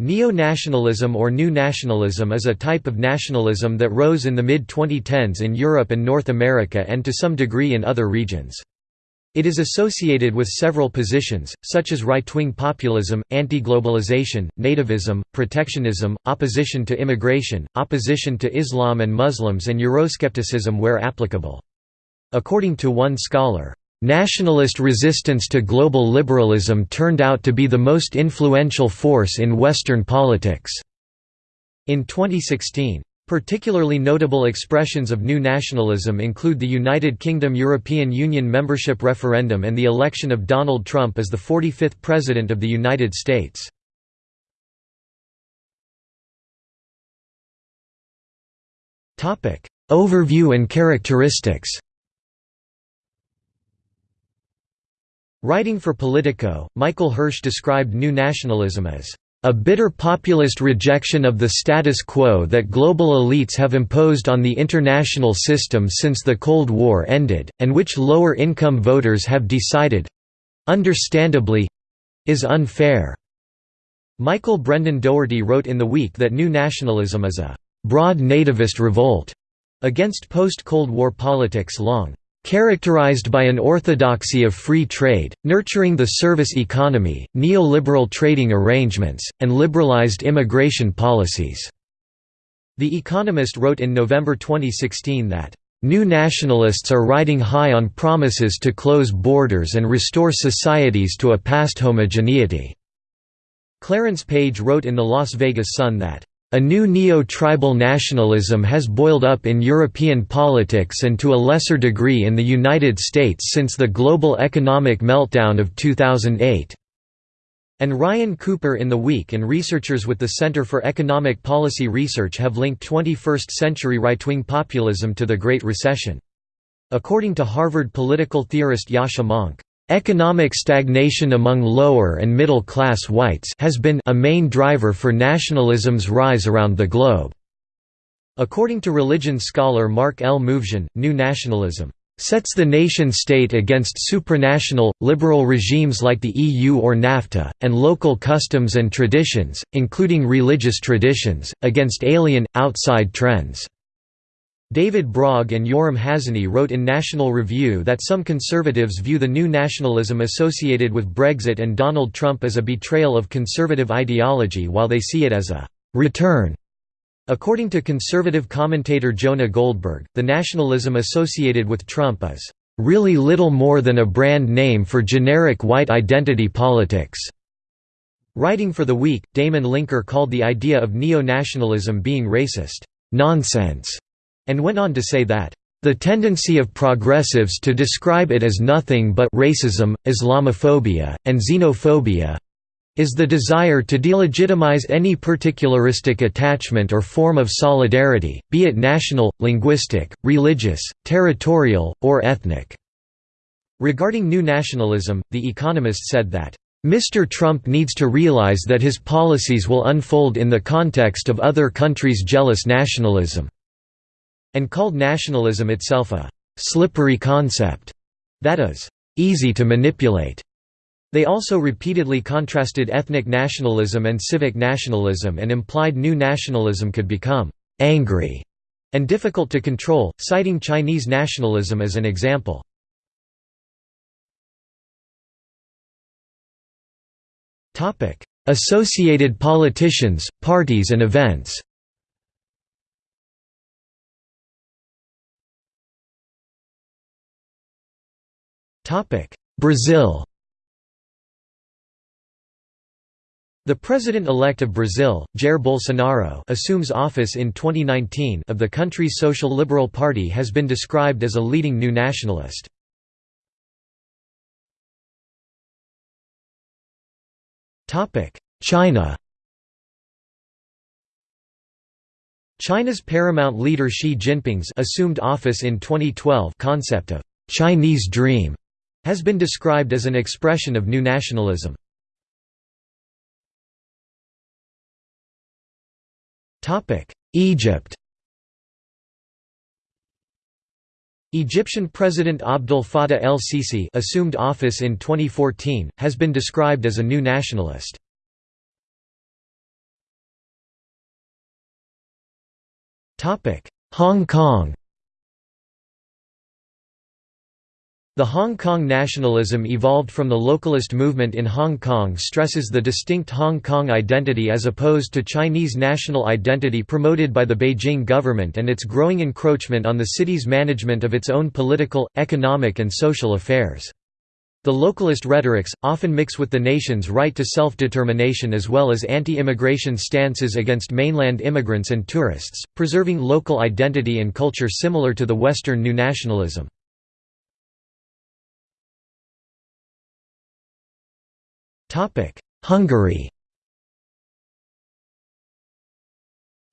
Neo-nationalism or New Nationalism is a type of nationalism that rose in the mid-2010s in Europe and North America and to some degree in other regions. It is associated with several positions, such as right-wing populism, anti-globalization, nativism, protectionism, opposition to immigration, opposition to Islam and Muslims and Euroscepticism where applicable. According to one scholar, Nationalist resistance to global liberalism turned out to be the most influential force in Western politics. In 2016, Particularly notable expressions of new nationalism include the United Kingdom European Union membership referendum and the election of Donald Trump as the 45th President of the United States. Overview and characteristics Writing for Politico, Michael Hirsh described New Nationalism as a bitter populist rejection of the status quo that global elites have imposed on the international system since the Cold War ended, and which lower-income voters have decided—understandably—is unfair." Michael Brendan Doherty wrote in The Week that New Nationalism is a «broad nativist revolt» against post-Cold War politics long Characterized by an orthodoxy of free trade, nurturing the service economy, neoliberal trading arrangements, and liberalized immigration policies." The Economist wrote in November 2016 that, "...new nationalists are riding high on promises to close borders and restore societies to a past homogeneity." Clarence Page wrote in the Las Vegas Sun that, a new neo-tribal nationalism has boiled up in European politics and to a lesser degree in the United States since the global economic meltdown of 2008. And Ryan Cooper in The Week and researchers with the Center for Economic Policy Research have linked 21st-century right-wing populism to the Great Recession. According to Harvard political theorist Yascha Mounk, Economic stagnation among lower and middle-class whites has been a main driver for nationalism's rise around the globe. According to religion scholar Mark L. Movsesian, New Nationalism sets the nation-state against supranational, liberal regimes like the EU or NAFTA, and local customs and traditions, including religious traditions, against alien, outside trends. David Brog and Yoram Hazony wrote in National Review that some conservatives view the new nationalism associated with Brexit and Donald Trump as a betrayal of conservative ideology while they see it as a «return» According to conservative commentator Jonah Goldberg, the nationalism associated with Trump is really little more than a brand name for generic white identity politics. Writing for The Week, Damon Linker called the idea of neo-nationalism being racist, nonsense, and went on to say that, "...the tendency of progressives to describe it as nothing but racism, Islamophobia, and xenophobia is the desire to delegitimize any particularistic attachment or form of solidarity, be it national, linguistic, religious, territorial, or ethnic." Regarding new nationalism, The Economist said that, Mr. Trump needs to realize that his policies will unfold in the context of other countries' jealous nationalism and called nationalism itself a «slippery concept» that is «easy to manipulate». They also repeatedly contrasted ethnic nationalism and civic nationalism and implied new nationalism could become «angry» and difficult to control, citing Chinese nationalism as an example. Associated politicians, parties and events Brazil. The president-elect of Brazil, Jair Bolsonaro assumes office in 2019 of the country's Social Liberal Party has been described as a leading new nationalist. Topic: China. China's paramount leader Xi Jinping's assumed office in 2012 concept of «Chinese Dream» has been described as an expression of new nationalism. Egypt Egyptian President Abdel Fattah el-Sisi assumed office in 2014, has been described as a new nationalist. Hong Kong The Hong Kong nationalism evolved from the localist movement in Hong Kong stresses the distinct Hong Kong identity as opposed to Chinese national identity promoted by the Beijing government and its growing encroachment on the city's management of its own political, economic and social affairs. The localist rhetorics, often mix with the nation's right to self-determination as well as anti-immigration stances against mainland immigrants and tourists, preserving local identity and culture similar to the Western new nationalism. Hungary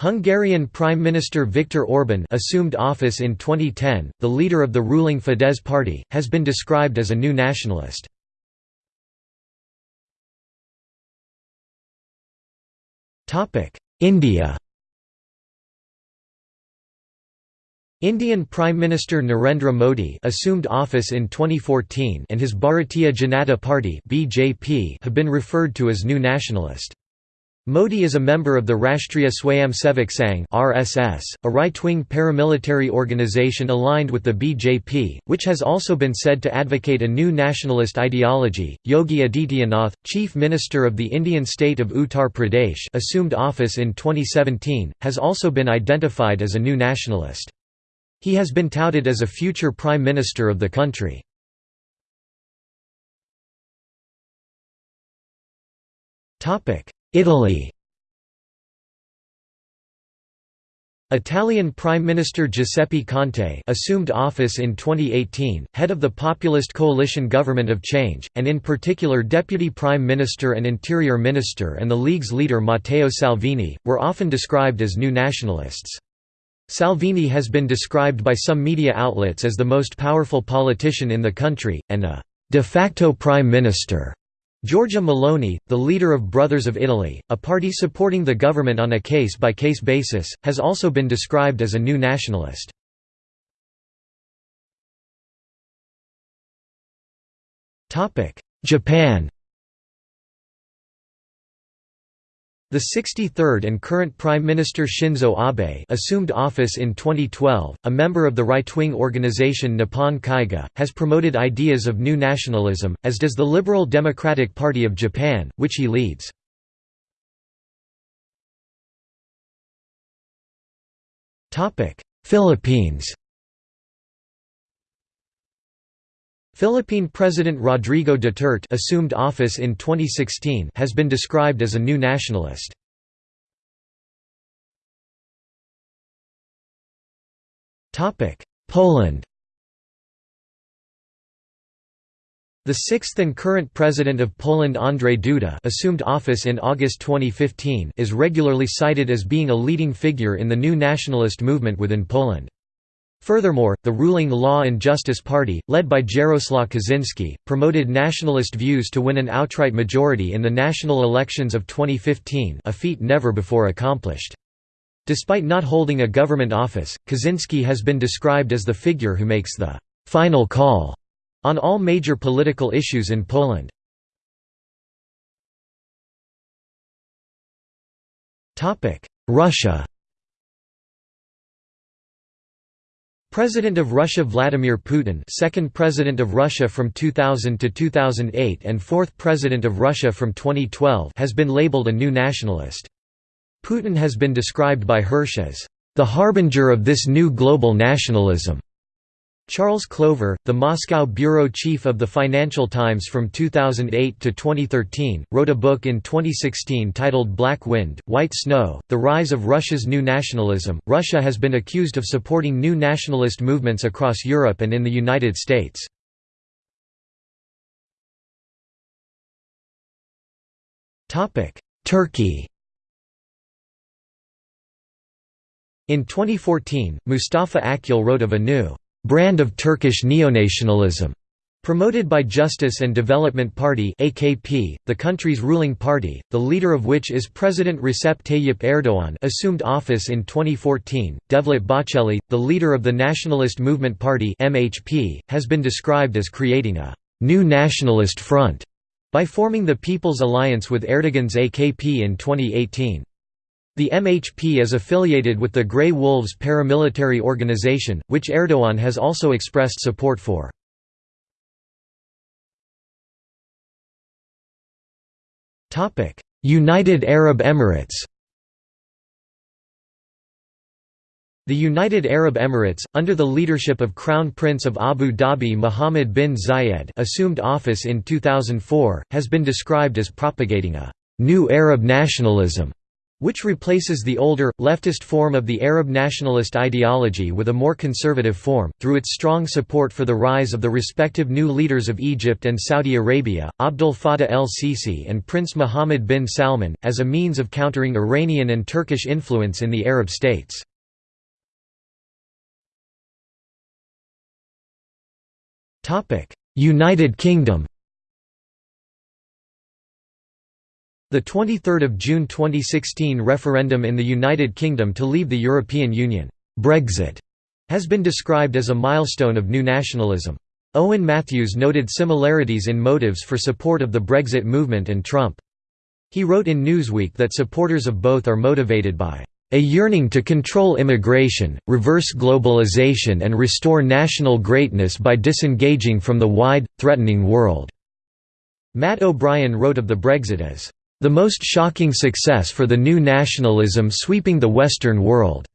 Hungarian Prime Minister Viktor Orban assumed office in 2010, the leader of the ruling Fidesz party, has been described as a new nationalist. India Indian Prime Minister Narendra Modi assumed office in 2014 and his Bharatiya Janata Party (BJP) have been referred to as New Nationalist. Modi is a member of the Rashtriya Swayamsevak Sangh (RSS), a right-wing paramilitary organization aligned with the BJP, which has also been said to advocate a new nationalist ideology. Yogi Adityanath, Chief Minister of the Indian state of Uttar Pradesh, assumed office in 2017, has also been identified as a new nationalist. He has been touted as a future Prime Minister of the country. Italy Italian Prime Minister Giuseppe Conte assumed office in 2018, head of the populist coalition Government of Change, and in particular Deputy Prime Minister and Interior Minister and the League's leader Matteo Salvini, were often described as new nationalists. Salvini has been described by some media outlets as the most powerful politician in the country, and a «de facto prime minister». Giorgia Meloni, the leader of Brothers of Italy, a party supporting the government on a case-by-case -case basis, has also been described as a new nationalist. Japan The 63rd and current Prime Minister Shinzo Abe assumed office in 2012, a member of the right-wing organization Nippon Kaigi, has promoted ideas of new nationalism, as does the Liberal Democratic Party of Japan, which he leads. Philippines Philippine President Rodrigo Duterte assumed office in 2016 has been described as a new nationalist. Poland The sixth and current president of Poland Andrzej Duda assumed office in August 2015 is regularly cited as being a leading figure in the new nationalist movement within Poland. Furthermore, the ruling Law and Justice Party, led by Jaroslaw Kaczynski, promoted nationalist views to win an outright majority in the national elections of 2015 a feat never before accomplished. Despite not holding a government office, Kaczynski has been described as the figure who makes the «final call» on all major political issues in Poland. Russia President of Russia Vladimir Putin second President of Russia from 2000 to 2008 and fourth President of Russia from 2012 has been labeled a new nationalist. Putin has been described by Hirsh as, "...the harbinger of this new global nationalism." Charles Clover, the Moscow bureau chief of the Financial Times from 2008 to 2013, wrote a book in 2016 titled Black Wind, White Snow The Rise of Russia's New Nationalism. Russia has been accused of supporting new nationalist movements across Europe and in the United States. Turkey In 2014, Mustafa Akyol wrote of a new brand of Turkish neonationalism Promoted by Justice and Development Party AKP, the country's ruling party, the leader of which is President Recep Tayyip Erdogan assumed office in 2014. Devlet Bahçeli, the leader of the Nationalist Movement Party MHP, has been described as creating a «new nationalist front» by forming the People's Alliance with Erdogan's AKP in 2018. The MHP is affiliated with the Grey Wolves paramilitary organization, which Erdogan has also expressed support for. United Arab Emirates The United Arab Emirates, under the leadership of Crown Prince of Abu Dhabi Mohammed bin Zayed assumed office in 2004, has been described as propagating a «new Arab nationalism» which replaces the older, leftist form of the Arab nationalist ideology with a more conservative form, through its strong support for the rise of the respective new leaders of Egypt and Saudi Arabia, Abdel Fattah el-Sisi and Prince Mohammed bin Salman, as a means of countering Iranian and Turkish influence in the Arab states. United Kingdom The 23rd of June 2016 referendum in the United Kingdom to leave the European Union, Brexit, has been described as a milestone of new nationalism. Owen Matthews noted similarities in motives for support of the Brexit movement and Trump. He wrote in Newsweek that supporters of both are motivated by a yearning to control immigration, reverse globalization and restore national greatness by disengaging from the wide, threatening world." Matt O'Brien wrote of the Brexit as the most shocking success for the new nationalism sweeping the Western world.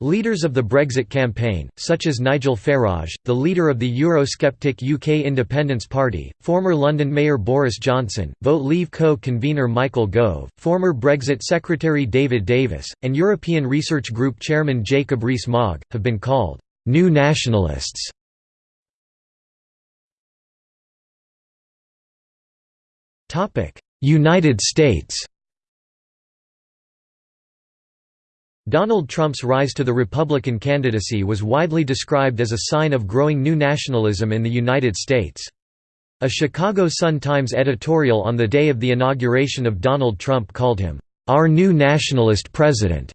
Leaders of the Brexit campaign, such as Nigel Farage, the leader of the Eurosceptic UK Independence Party, former London Mayor Boris Johnson, Vote Leave co-convener Michael Gove, former Brexit Secretary David Davis, and European Research Group Chairman Jacob Rees-Mogg, have been called «new nationalists». United States Donald Trump's rise to the Republican candidacy was widely described as a sign of growing new nationalism in the United States. A Chicago Sun-Times editorial on the day of the inauguration of Donald Trump called him, "...our new nationalist president."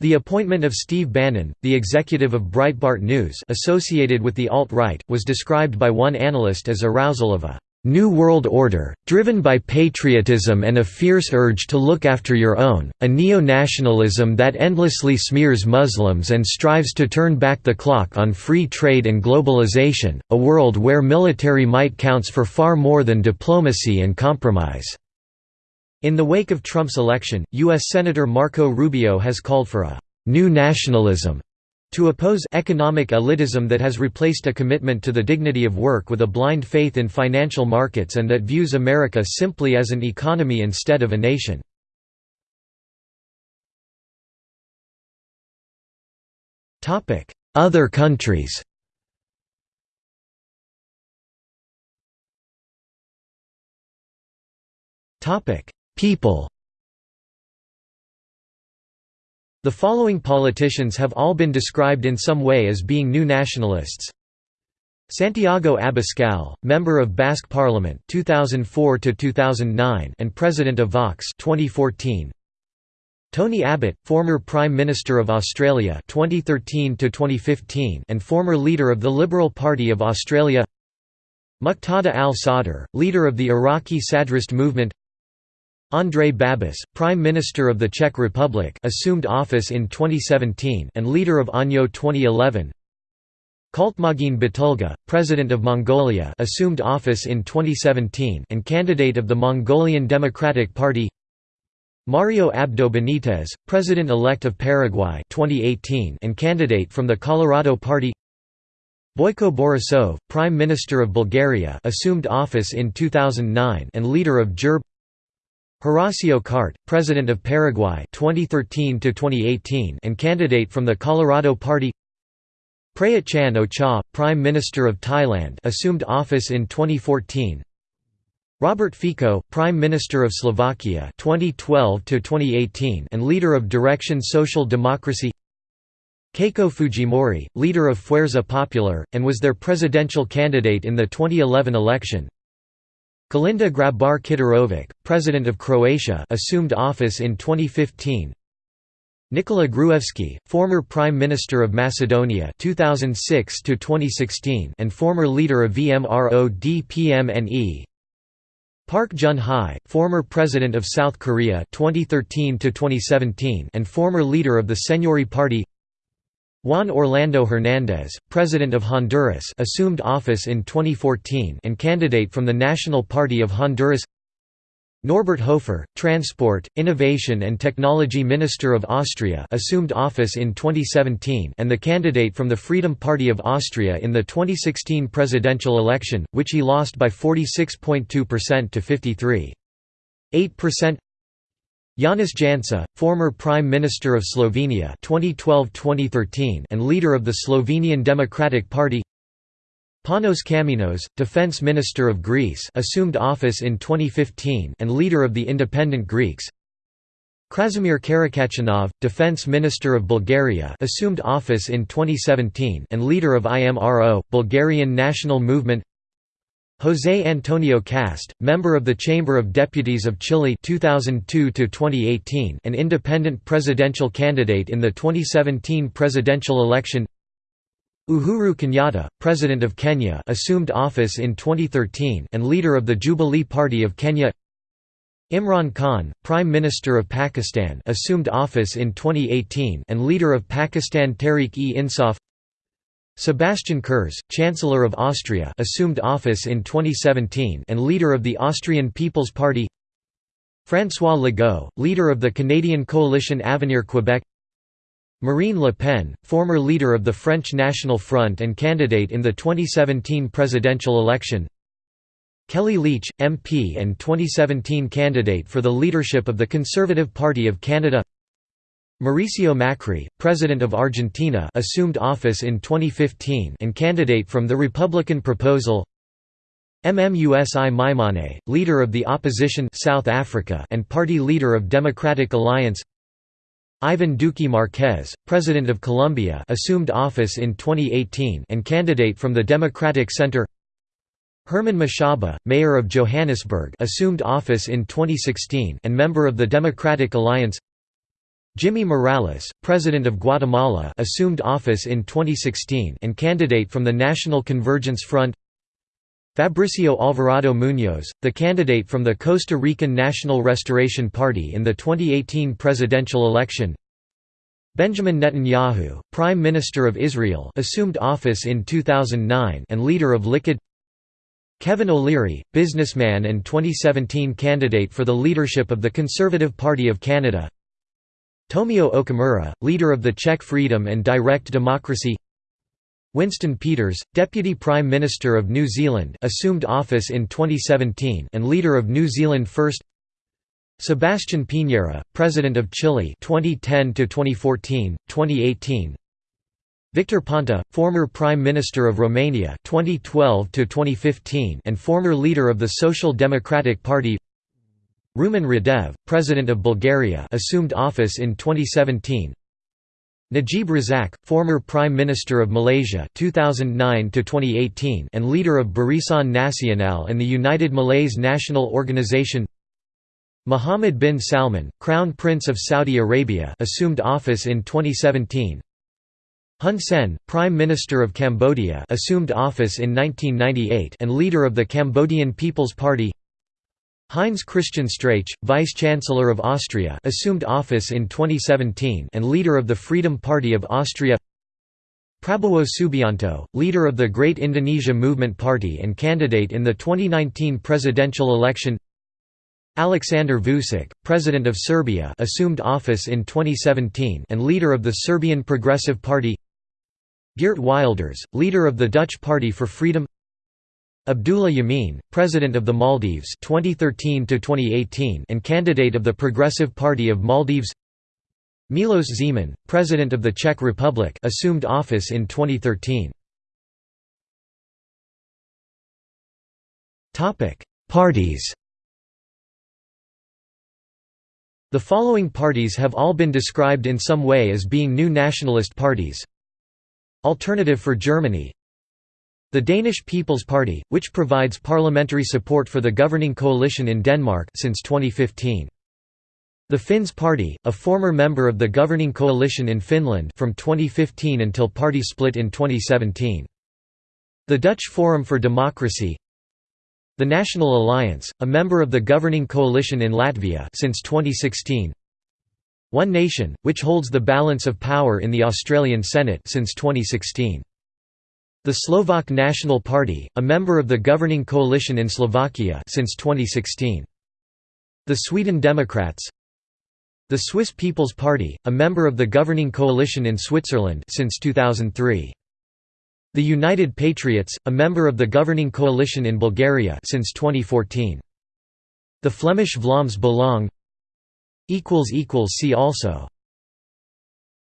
The appointment of Steve Bannon, the executive of Breitbart News associated with the alt-right, was described by one analyst as arousal of a New World Order, driven by patriotism and a fierce urge to look after your own, a neo-nationalism that endlessly smears Muslims and strives to turn back the clock on free trade and globalization, a world where military might counts for far more than diplomacy and compromise." In the wake of Trump's election, U.S. Senator Marco Rubio has called for a «new nationalism» To oppose economic elitism that has replaced a commitment to the dignity of work with a blind faith in financial markets and that views America simply as an economy instead of a nation. Other countries People The following politicians have all been described in some way as being new nationalists. Santiago Abascal, member of Basque Parliament 2004 to 2009 and president of Vox 2014. Tony Abbott, former Prime Minister of Australia 2013 to 2015 and former leader of the Liberal Party of Australia. Muqtada al-Sadr, leader of the Iraqi Sadrist movement. Andrej Babis, Prime Minister of the Czech Republic assumed office in 2017 and leader of ANO 2011 Khaltmaagiin Battulga, President of Mongolia assumed office in 2017 and candidate of the Mongolian Democratic Party. Mario Abdo Benitez, President-elect of Paraguay 2018 and candidate from the Colorado Party. Boyko Borisov, Prime Minister of Bulgaria assumed office in 2009 and leader of GERB Horacio Cartes, President of Paraguay 2013 and candidate from the Colorado Party. Prayut Chan Ocha, Prime Minister of Thailand assumed office in 2014 Robert Fico, Prime Minister of Slovakia 2012 and leader of Direction Social Democracy. Keiko Fujimori, leader of Fuerza Popular, and was their presidential candidate in the 2011 election Kolinda Grabar Kitarovic, President of Croatia assumed office in 2015 Nikola Gruevski, former Prime Minister of Macedonia 2006 and former leader of VMRO-DPMNE Park Geun-hye, former President of South Korea 2013 and former leader of the Saenuri Party Juan Orlando Hernández, President of Honduras assumed office in 2014 and candidate from the National Party of Honduras Norbert Hofer, Transport, Innovation and Technology Minister of Austria assumed office in 2017 and the candidate from the Freedom Party of Austria in the 2016 presidential election, which he lost by 46.2% to 53.8%. Janez Janša, former Prime Minister of Slovenia 2012-2013 and leader of the Slovenian Democratic Party. Panos Kammenos, Defense Minister of Greece assumed office in 2015 and leader of the Independent Greeks. Krasimir Karakachanov, Defense Minister of Bulgaria assumed office in 2017 and leader of IMRO, Bulgarian National Movement José Antonio Kast, member of the Chamber of Deputies of Chile 2002 and independent presidential candidate in the 2017 presidential election. Uhuru Kenyatta, President of Kenya assumed office in 2013 and leader of the Jubilee Party of Kenya. Imran Khan, Prime Minister of Pakistan assumed office in 2018 and leader of Pakistan Tehreek-e-Insaf Sebastian Kurz, Chancellor of Austria assumed office in 2017 and leader of the Austrian People's Party. François Legault, leader of the Canadian coalition Avenir Quebec Marine Le Pen, former leader of the French National Front and candidate in the 2017 presidential election. Kellie Leitch, MP and 2017 candidate for the leadership of the Conservative Party of Canada Mauricio Macri, President of Argentina assumed office in 2015 and candidate from the Republican proposal. Mmusi Maimane, leader of the opposition South Africa and party leader of Democratic Alliance. Ivan Duque Marquez, President of Colombia assumed office in 2018 and candidate from the Democratic Center. Herman Mashaba, Mayor of Johannesburg assumed office in 2016 and member of the Democratic Alliance Jimmy Morales, President of Guatemala assumed office in 2016 and candidate from the National Convergence Front. Fabricio Alvarado Muñoz, the candidate from the Costa Rican National Restoration Party in the 2018 presidential election. Benjamin Netanyahu, Prime Minister of Israel assumed office in 2009 and leader of Likud. Kevin O'Leary, businessman and 2017 candidate for the leadership of the Conservative Party of Canada Tomio Okamura, leader of the Czech Freedom and Direct Democracy. Winston Peters, Deputy Prime Minister of New Zealand assumed office in 2017 and leader of New Zealand First. Sebastián Piñera, President of Chile 2010 to 2014, 2018 Victor Ponta, former Prime Minister of Romania 2012 to 2015 and former leader of the Social Democratic Party Rumen Radev, President of Bulgaria assumed office in 2017 Najib Razak, former Prime Minister of Malaysia 2009 and leader of Barisan Nasional and the United Malays National Organization. Mohammed bin Salman, Crown Prince of Saudi Arabia assumed office in 2017 Hun Sen, Prime Minister of Cambodia assumed office in 1998 and leader of the Cambodian People's Party Heinz Christian Strache, Vice-Chancellor of Austria assumed office in 2017 and leader of the Freedom Party of Austria. Prabowo Subianto, leader of the Great Indonesia Movement Party and candidate in the 2019 presidential election. Aleksandar Vučić, President of Serbia assumed office in 2017 and leader of the Serbian Progressive Party. Geert Wilders, leader of the Dutch Party for Freedom Abdullah Yameen, President of the Maldives 2013 and candidate of the Progressive Party of Maldives. Milos Zeman, President of the Czech Republic assumed office in 2013. Parties. The following parties have all been described in some way as being new nationalist parties. Alternative for Germany the Danish People's Party, which provides parliamentary support for the governing coalition in Denmark since 2015. The Finns Party, a former member of the governing coalition in Finland from 2015 until party split in 2017. The Dutch Forum for Democracy The National Alliance, a member of the governing coalition in Latvia since 2016. One Nation, which holds the balance of power in the Australian Senate since 2016. The Slovak National Party, a member of the governing coalition in Slovakia since 2016. The Sweden Democrats The Swiss People's Party, a member of the governing coalition in Switzerland since 2003. The United Patriots, a member of the governing coalition in Bulgaria since 2014. The Flemish Vlaams Belang See also